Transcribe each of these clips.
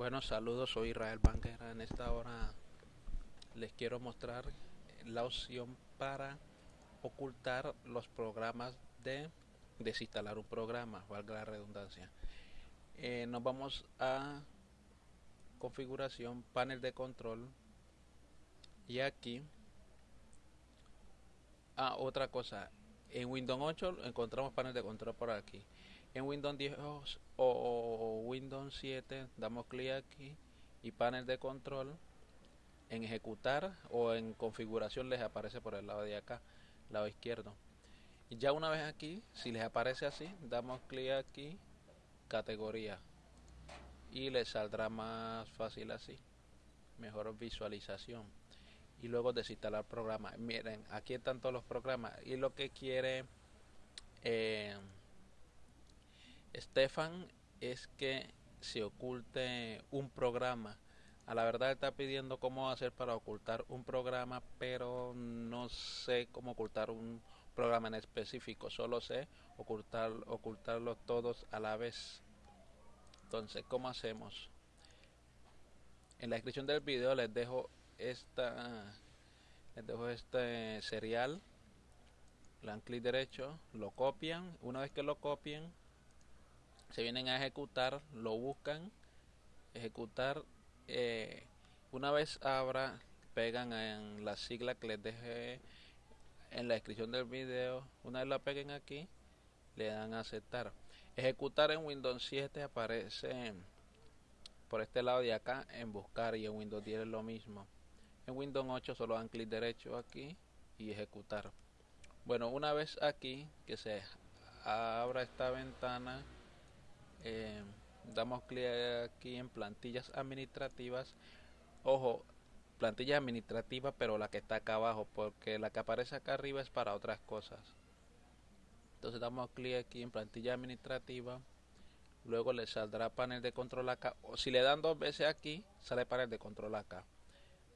Bueno, saludos, soy Israel Banquera. En esta hora les quiero mostrar la opción para ocultar los programas de desinstalar un programa, valga la redundancia. Eh, nos vamos a configuración, panel de control y aquí ah, otra cosa en Windows 8 encontramos panel de control por aquí en Windows 10 o Windows 7 damos clic aquí y panel de control. En ejecutar o en configuración les aparece por el lado de acá lado izquierdo. Y ya una vez aquí si les aparece así damos clic aquí categoría. Y les saldrá más fácil así. Mejor visualización. Y luego desinstalar programa. Miren aquí están todos los programas. Y lo que quiere eh, Stefan es que se oculte un programa. A la verdad está pidiendo cómo hacer para ocultar un programa, pero no sé cómo ocultar un programa en específico. Solo sé ocultar, ocultarlos todos a la vez. Entonces, ¿cómo hacemos? En la descripción del video les dejo esta les dejo este serial. Le dan clic derecho, lo copian. Una vez que lo copien, se vienen a ejecutar, lo buscan, ejecutar. Eh, una vez abra, pegan en la sigla que les dejé en la descripción del video. Una vez la peguen aquí, le dan a aceptar. Ejecutar en Windows 7 aparece por este lado de acá en buscar y en Windows 10 es lo mismo. En Windows 8 solo dan clic derecho aquí y ejecutar. Bueno, una vez aquí que se abra esta ventana eh, damos clic aquí en plantillas administrativas. Ojo plantilla administrativa pero la que está acá abajo porque la que aparece acá arriba es para otras cosas. Entonces damos clic aquí en plantilla administrativa. Luego le saldrá panel de control acá. O si le dan dos veces aquí sale panel de control acá.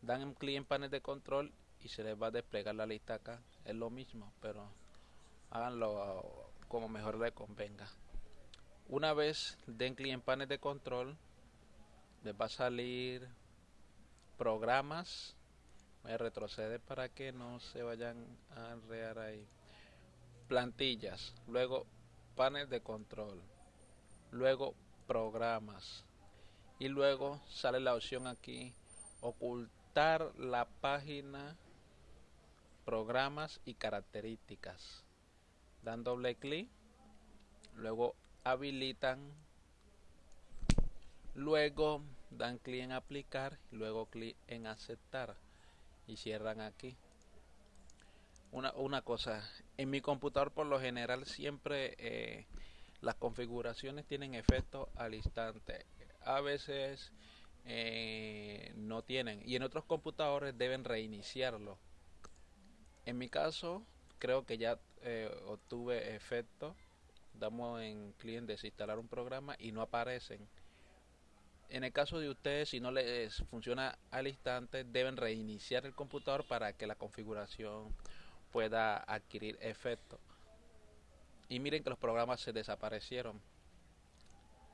Dan clic en panel de control y se les va a desplegar la lista acá. Es lo mismo pero háganlo como mejor le convenga una vez den clic en panel de control, les va a salir programas. Voy a retroceder para que no se vayan a enredar ahí. Plantillas, luego panel de control, luego programas y luego sale la opción aquí ocultar la página programas y características dan doble clic luego habilitan luego dan clic en aplicar luego clic en aceptar y cierran aquí. Una, una cosa en mi computador por lo general siempre eh, las configuraciones tienen efecto al instante. A veces eh, no tienen y en otros computadores deben reiniciarlo. En mi caso creo que ya eh, obtuve efecto damos en clic desinstalar un programa y no aparecen. En el caso de ustedes, si no les funciona al instante, deben reiniciar el computador para que la configuración pueda adquirir efecto. Y miren que los programas se desaparecieron.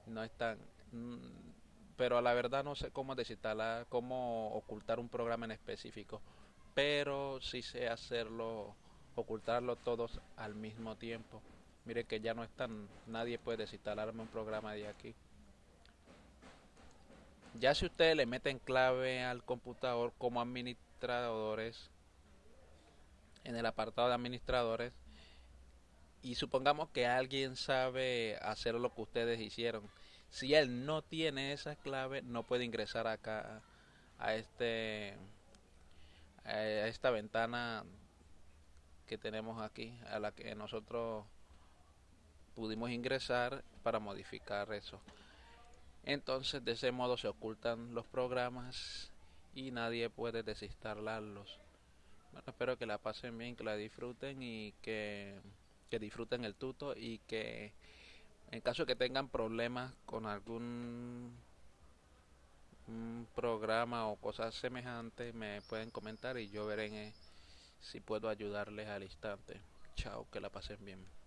No están. Mm, pero a la verdad no sé cómo desinstalar, cómo ocultar un programa en específico. Pero sí sé hacerlo, ocultarlo todos al mismo tiempo mire que ya no están nadie puede desinstalarme un programa de aquí. Ya si ustedes le meten clave al computador como administradores en el apartado de administradores y supongamos que alguien sabe hacer lo que ustedes hicieron si él no tiene esa clave no puede ingresar acá a este a esta ventana que tenemos aquí a la que nosotros pudimos ingresar para modificar eso. Entonces de ese modo se ocultan los programas y nadie puede desinstalarlos bueno, espero que la pasen bien que la disfruten y que, que disfruten el tuto y que en caso que tengan problemas con algún programa o cosas semejantes me pueden comentar y yo veré si puedo ayudarles al instante. Chao que la pasen bien